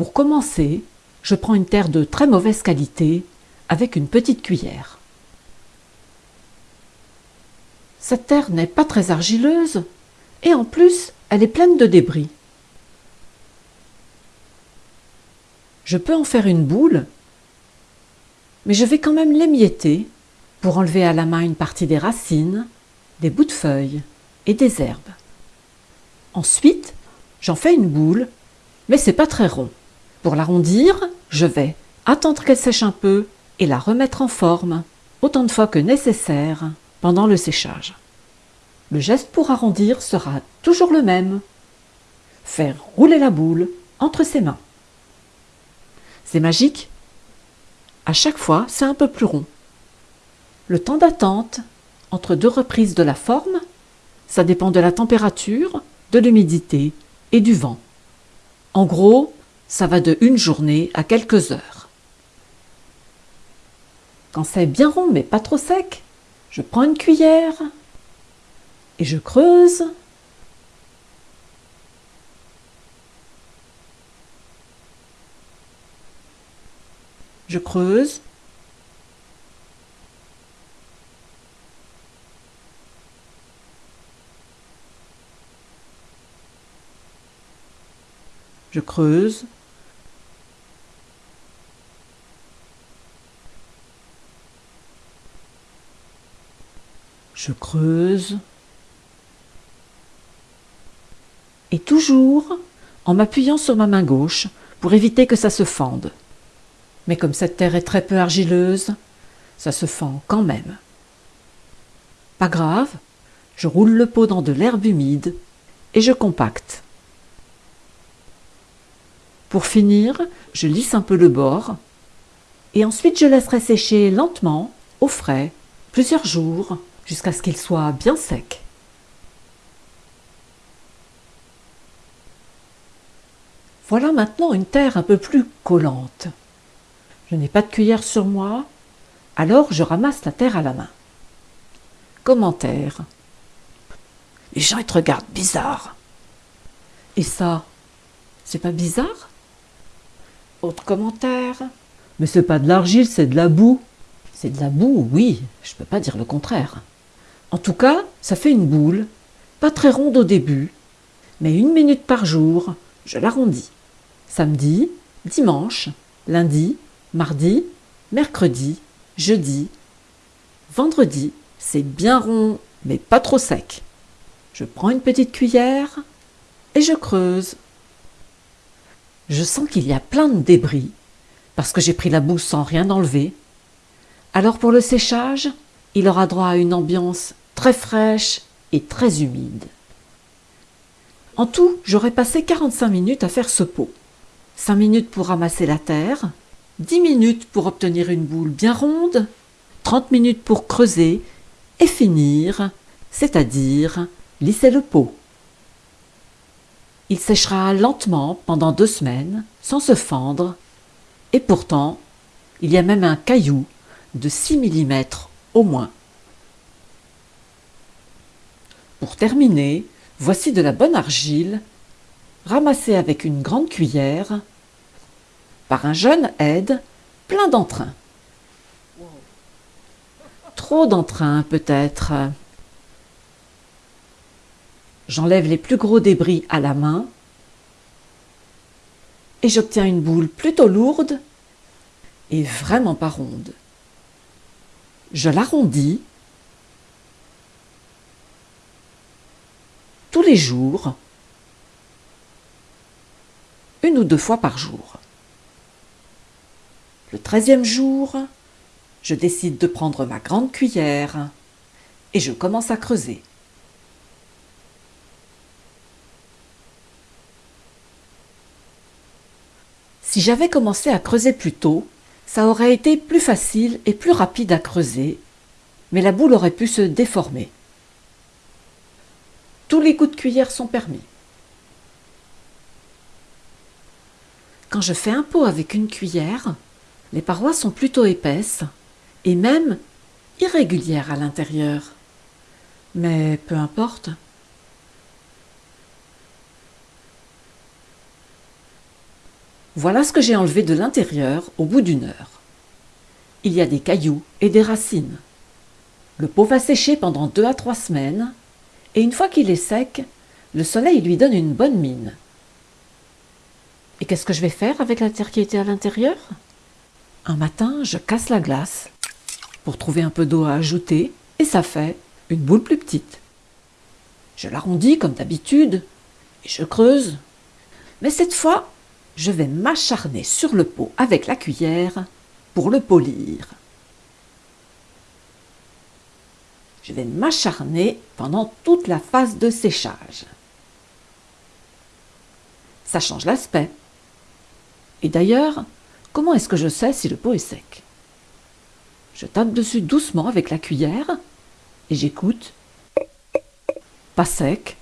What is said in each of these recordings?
Pour commencer, je prends une terre de très mauvaise qualité avec une petite cuillère. Cette terre n'est pas très argileuse et en plus elle est pleine de débris. Je peux en faire une boule, mais je vais quand même l'émietter pour enlever à la main une partie des racines, des bouts de feuilles et des herbes. Ensuite, j'en fais une boule, mais c'est pas très rond. Pour l'arrondir, je vais attendre qu'elle sèche un peu et la remettre en forme autant de fois que nécessaire pendant le séchage. Le geste pour arrondir sera toujours le même. Faire rouler la boule entre ses mains. C'est magique À chaque fois, c'est un peu plus rond. Le temps d'attente entre deux reprises de la forme, ça dépend de la température, de l'humidité et du vent. En gros, ça va de une journée à quelques heures. Quand c'est bien rond mais pas trop sec, je prends une cuillère et je creuse. Je creuse. Je creuse. Je creuse. Et toujours en m'appuyant sur ma main gauche pour éviter que ça se fende. Mais comme cette terre est très peu argileuse, ça se fend quand même. Pas grave, je roule le pot dans de l'herbe humide et je compacte. Pour finir, je lisse un peu le bord et ensuite je laisserai sécher lentement, au frais, plusieurs jours, jusqu'à ce qu'il soit bien sec. Voilà maintenant une terre un peu plus collante. Je n'ai pas de cuillère sur moi, alors je ramasse la terre à la main. Commentaire. Les gens ils te regardent bizarre. Et ça, c'est pas bizarre? Autre commentaire. Mais c'est pas de l'argile, c'est de la boue. C'est de la boue, oui, je peux pas dire le contraire. En tout cas, ça fait une boule, pas très ronde au début, mais une minute par jour, je l'arrondis samedi, dimanche, lundi, mardi, mercredi, jeudi, vendredi, c'est bien rond, mais pas trop sec. Je prends une petite cuillère et je creuse. Je sens qu'il y a plein de débris, parce que j'ai pris la boue sans rien enlever. Alors pour le séchage, il aura droit à une ambiance très fraîche et très humide. En tout, j'aurais passé 45 minutes à faire ce pot. 5 minutes pour ramasser la terre, 10 minutes pour obtenir une boule bien ronde, 30 minutes pour creuser et finir, c'est-à-dire lisser le pot. Il séchera lentement pendant deux semaines, sans se fendre, et pourtant, il y a même un caillou de 6 mm au moins. Pour terminer, voici de la bonne argile, ramassée avec une grande cuillère, par un jeune aide plein d'entrain. Trop d'entrain peut-être. J'enlève les plus gros débris à la main et j'obtiens une boule plutôt lourde et vraiment pas ronde. Je l'arrondis tous les jours, une ou deux fois par jour. Le treizième jour, je décide de prendre ma grande cuillère et je commence à creuser. Si j'avais commencé à creuser plus tôt, ça aurait été plus facile et plus rapide à creuser, mais la boule aurait pu se déformer. Tous les coups de cuillère sont permis. Quand je fais un pot avec une cuillère, les parois sont plutôt épaisses et même irrégulières à l'intérieur. Mais peu importe. Voilà ce que j'ai enlevé de l'intérieur au bout d'une heure. Il y a des cailloux et des racines. Le pot va sécher pendant deux à trois semaines, et une fois qu'il est sec, le soleil lui donne une bonne mine. Et qu'est-ce que je vais faire avec la terre qui était à l'intérieur? Un matin, je casse la glace pour trouver un peu d'eau à ajouter, et ça fait une boule plus petite. Je l'arrondis comme d'habitude, et je creuse. Mais cette fois, je vais m'acharner sur le pot avec la cuillère pour le polir. Je vais m'acharner pendant toute la phase de séchage. Ça change l'aspect. Et d'ailleurs, comment est-ce que je sais si le pot est sec? Je tape dessus doucement avec la cuillère et j'écoute. Pas sec.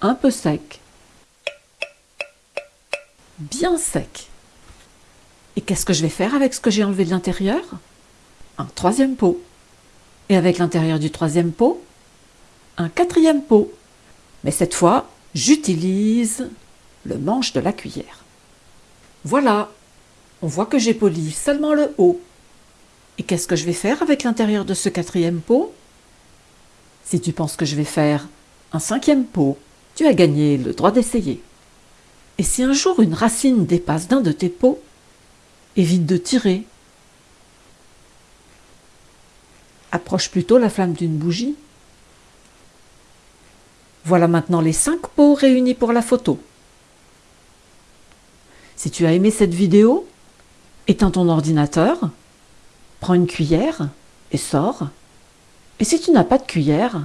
Un peu sec. Bien sec. Et qu'est-ce que je vais faire avec ce que j'ai enlevé de l'intérieur? Un troisième pot. Et avec l'intérieur du troisième pot Un quatrième pot. Mais cette fois, j'utilise le manche de la cuillère. Voilà, on voit que j'ai poli seulement le haut. Et qu'est-ce que je vais faire avec l'intérieur de ce quatrième pot? Si tu penses que je vais faire un cinquième pot, tu as gagné le droit d'essayer. Et si un jour une racine dépasse d'un de tes pots, évite de tirer. Approche plutôt la flamme d'une bougie. Voilà maintenant les cinq pots réunis pour la photo. Si tu as aimé cette vidéo, éteins ton ordinateur, prends une cuillère et sors. Et si tu n'as pas de cuillère,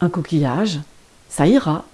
un coquillage, ça ira.